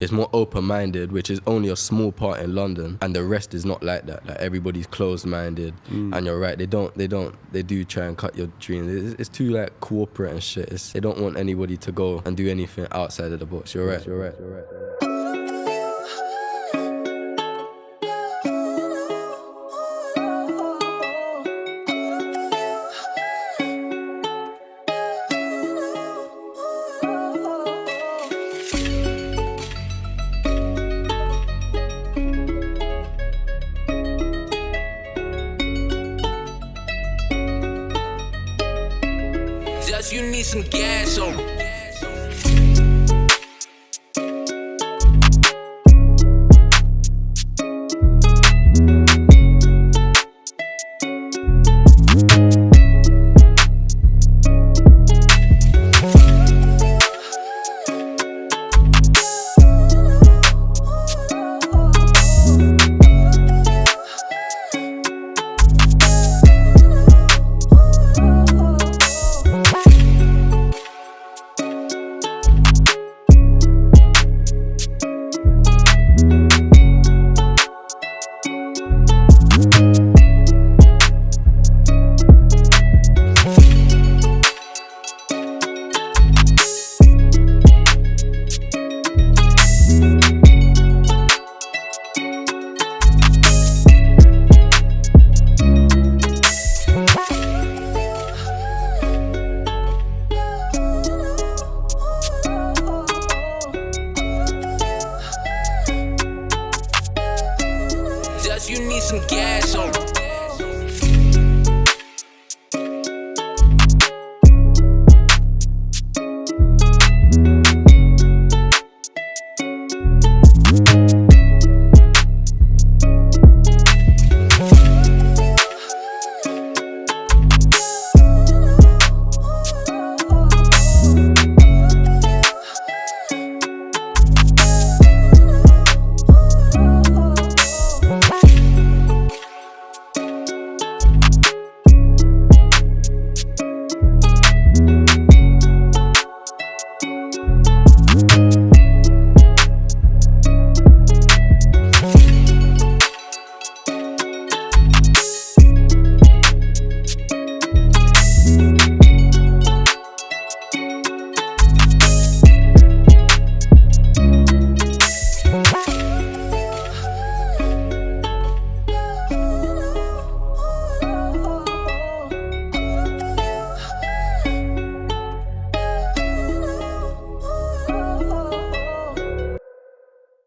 It's more open-minded, which is only a small part in London, and the rest is not like that. Like everybody's closed-minded, Mm. and you're right. They don't, they don't, they do try and cut your dreams. It's, it's too like corporate and shit. It's, they don't want anybody to go and do anything outside of the box. You're right. You're right. You're right. You're right. Just you need some gas on. Just you need some gas on.